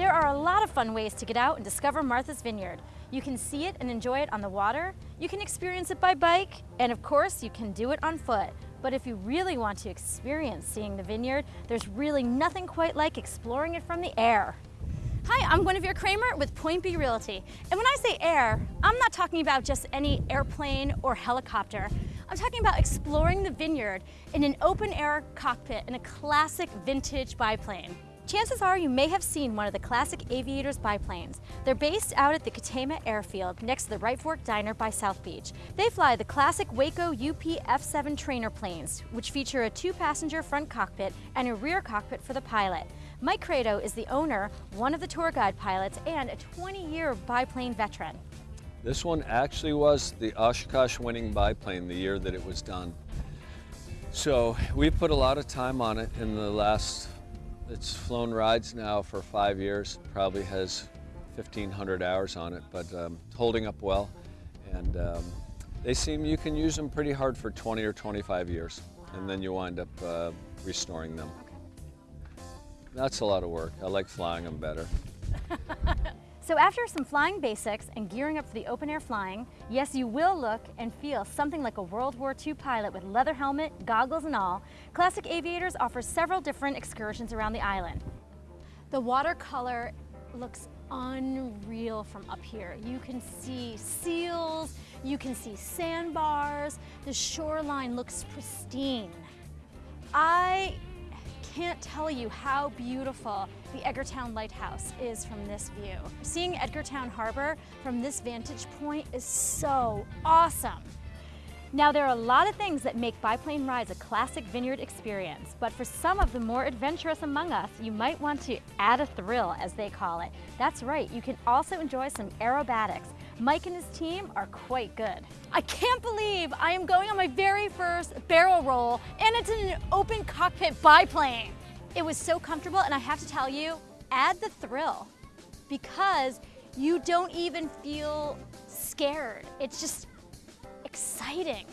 There are a lot of fun ways to get out and discover Martha's Vineyard. You can see it and enjoy it on the water, you can experience it by bike, and of course you can do it on foot. But if you really want to experience seeing the vineyard, there's really nothing quite like exploring it from the air. Hi, I'm Guinevere Kramer with Point B Realty. And when I say air, I'm not talking about just any airplane or helicopter. I'm talking about exploring the vineyard in an open air cockpit in a classic vintage biplane. Chances are you may have seen one of the classic Aviators biplanes. They're based out at the Katama Airfield next to the Right Fork Diner by South Beach. They fly the classic Waco UP F-7 trainer planes, which feature a two-passenger front cockpit and a rear cockpit for the pilot. Mike Credo is the owner, one of the tour guide pilots, and a 20-year biplane veteran. This one actually was the Oshkosh winning biplane the year that it was done. So we put a lot of time on it in the last it's flown rides now for five years, probably has 1,500 hours on it, but um, holding up well. And um, they seem you can use them pretty hard for 20 or 25 years, and then you wind up uh, restoring them. That's a lot of work. I like flying them better. So after some flying basics and gearing up for the open air flying, yes, you will look and feel something like a World War II pilot with leather helmet, goggles and all. Classic Aviators offers several different excursions around the island. The watercolor looks unreal from up here. You can see seals, you can see sandbars, the shoreline looks pristine. I can't tell you how beautiful the Edgartown Lighthouse is from this view. Seeing Edgartown Harbor from this vantage point is so awesome. Now there are a lot of things that make biplane rides a classic vineyard experience, but for some of the more adventurous among us, you might want to add a thrill, as they call it. That's right, you can also enjoy some aerobatics. Mike and his team are quite good. I can't believe I am going on my very first barrel roll, and it's in an open cockpit biplane. It was so comfortable, and I have to tell you, add the thrill, because you don't even feel scared. It's just exciting.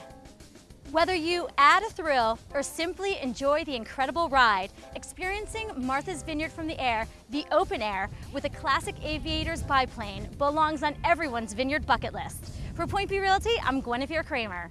Whether you add a thrill or simply enjoy the incredible ride, experiencing Martha's Vineyard from the air, the open air, with a classic Aviators biplane belongs on everyone's vineyard bucket list. For Point B Realty, I'm Guinevere Kramer.